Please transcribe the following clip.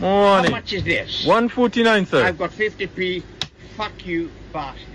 Morning. How much is this? 149, sir. I've got 50p. Fuck you, bastard.